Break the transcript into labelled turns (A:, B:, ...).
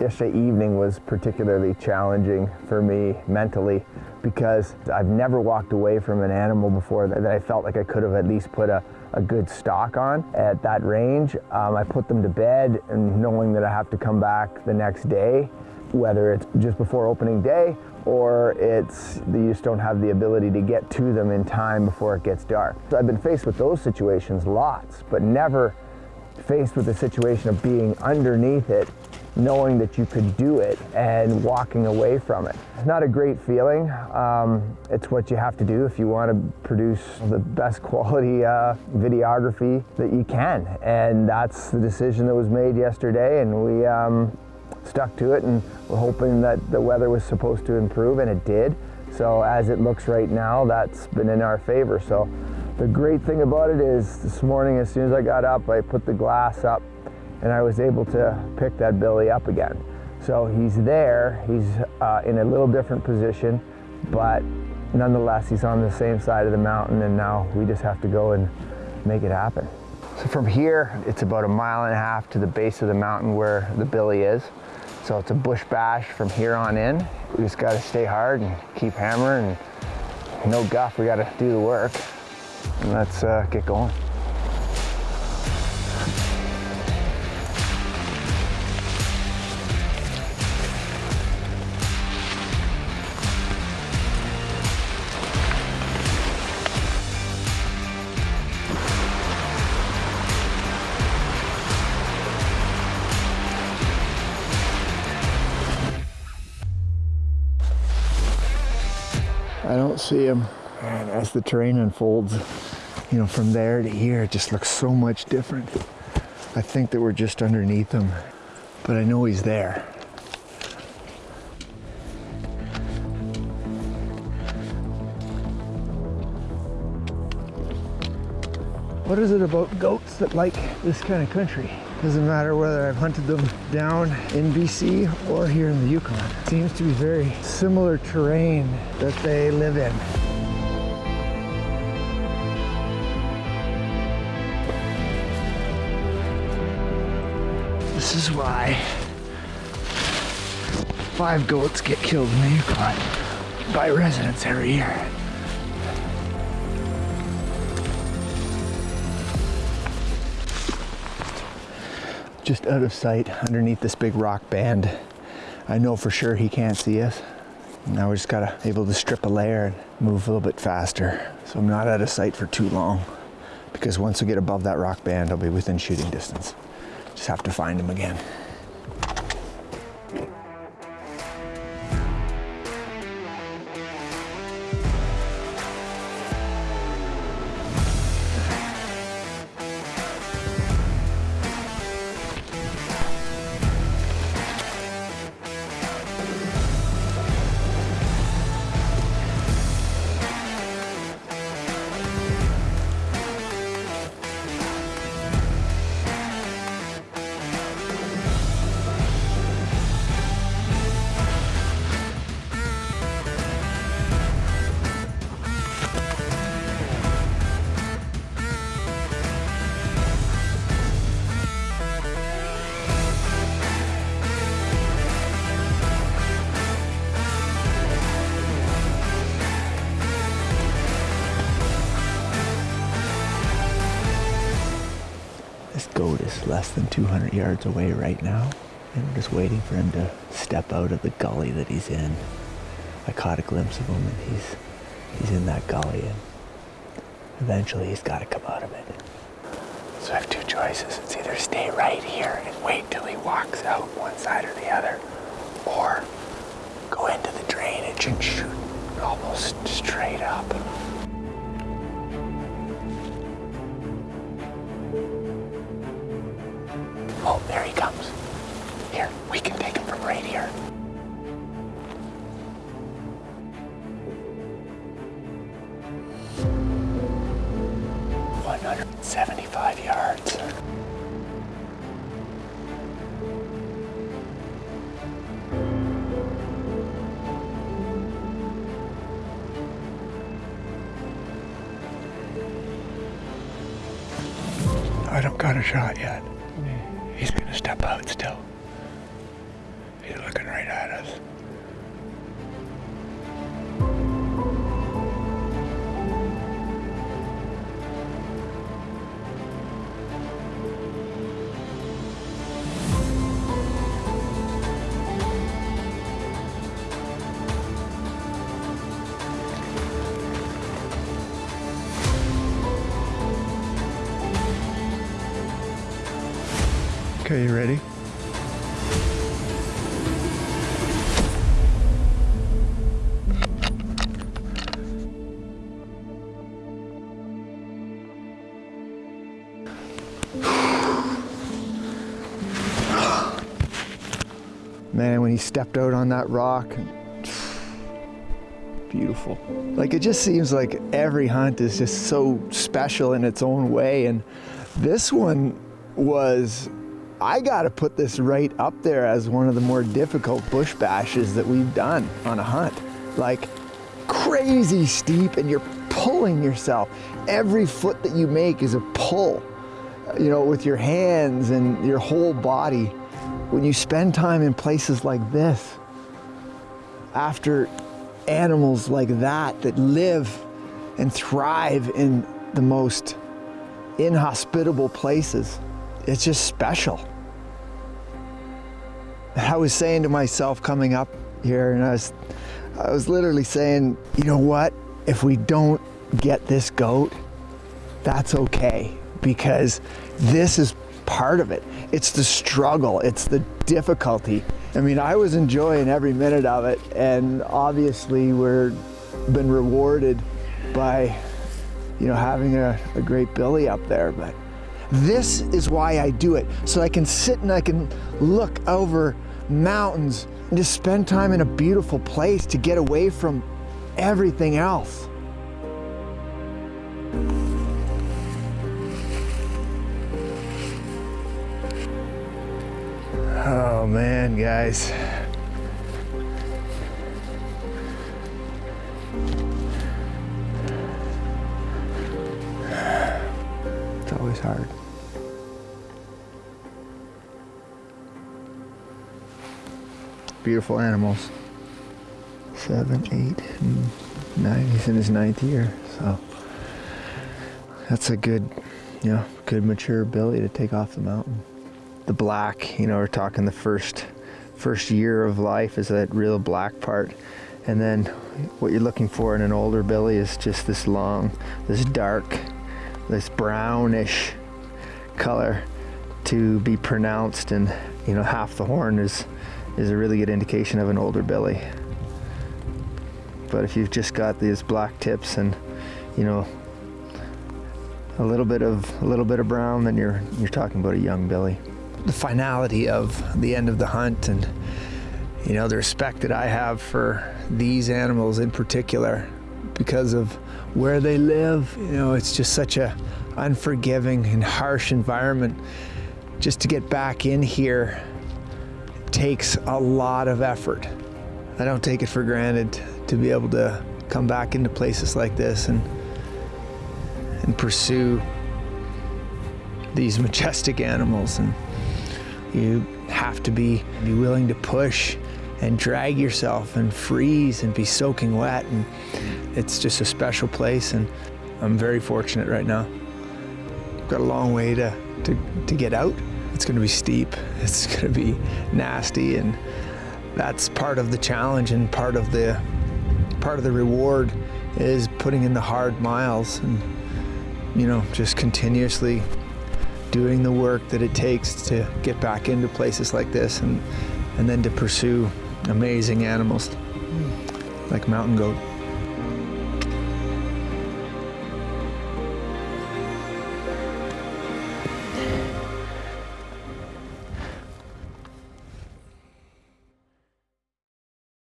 A: Yesterday evening was particularly challenging for me mentally because I've never walked away from an animal before that, I felt like I could have at least put a, a good stock on at that range. Um, I put them to bed and knowing that I have to come back the next day, whether it's just before opening day or it's you just don't have the ability to get to them in time before it gets dark. So I've been faced with those situations lots, but never faced with the situation of being underneath it knowing that you could do it and walking away from it. It's not a great feeling. Um, it's what you have to do if you want to produce the best quality uh, videography that you can. And that's the decision that was made yesterday and we um, stuck to it and we're hoping that the weather was supposed to improve and it did. So as it looks right now, that's been in our favor. So the great thing about it is this morning, as soon as I got up, I put the glass up and I was able to pick that billy up again. So he's there, he's uh, in a little different position, but nonetheless, he's on the same side of the mountain and now we just have to go and make it happen. So from here, it's about a mile and a half to the base of the mountain where the billy is. So it's a bush bash from here on in. We just gotta stay hard and keep hammering and no guff, we gotta do the work. And let's uh, get going. See him. And as the terrain unfolds, you know, from there to here, it just looks so much different. I think that we're just underneath him, but I know he's there. What is it about goats that like this kind of country? Doesn't matter whether I've hunted them down in BC or here in the Yukon. Seems to be very similar terrain that they live in. This is why five goats get killed in the Yukon by residents every year. Just out of sight underneath this big rock band. I know for sure he can't see us. Now we just gotta able to strip a layer and move a little bit faster. So I'm not out of sight for too long because once we get above that rock band, I'll be within shooting distance. Just have to find him again. Less than 200 yards away right now. And I'm just waiting for him to step out of the gully that he's in. I caught a glimpse of him and he's, he's in that gully and eventually he's got to come out of it. So I have two choices. It's either stay right here and wait till he walks out one side or the other, or go into the drainage and shoot almost straight up. There he comes. Here, we can take him from right here. One hundred seventy-five yards. I don't got a shot yet. Out still. He's looking right at us. Okay, you ready? Man, when he stepped out on that rock, beautiful. Like it just seems like every hunt is just so special in its own way. And this one was, I got to put this right up there as one of the more difficult bush bashes that we've done on a hunt. Like crazy steep and you're pulling yourself. Every foot that you make is a pull, you know, with your hands and your whole body. When you spend time in places like this, after animals like that that live and thrive in the most inhospitable places, it's just special. I was saying to myself coming up here, and I was, I was literally saying, you know what? If we don't get this goat, that's okay because this is part of it. It's the struggle, it's the difficulty. I mean, I was enjoying every minute of it, and obviously we're been rewarded by, you know, having a, a great billy up there. But this is why I do it, so I can sit and I can look over mountains and just spend time in a beautiful place to get away from everything else. Oh man, guys. It's always hard. Beautiful animals. Seven, eight, nine. He's in his ninth year, so that's a good, you know, good mature ability to take off the mountain the black, you know, we're talking the first first year of life is that real black part. And then what you're looking for in an older billy is just this long, this dark, this brownish color to be pronounced and you know half the horn is is a really good indication of an older billy. But if you've just got these black tips and you know a little bit of a little bit of brown, then you're you're talking about a young billy the finality of the end of the hunt and you know the respect that I have for these animals in particular because of where they live you know it's just such a unforgiving and harsh environment just to get back in here takes a lot of effort I don't take it for granted to be able to come back into places like this and and pursue these majestic animals and you have to be, be willing to push and drag yourself and freeze and be soaking wet. And it's just a special place. And I'm very fortunate right now. I've got a long way to, to, to get out. It's going to be steep. It's going to be nasty. And that's part of the challenge and part of the, part of the reward is putting in the hard miles and, you know, just continuously doing the work that it takes to get back into places like this and, and then to pursue amazing animals like mountain goat.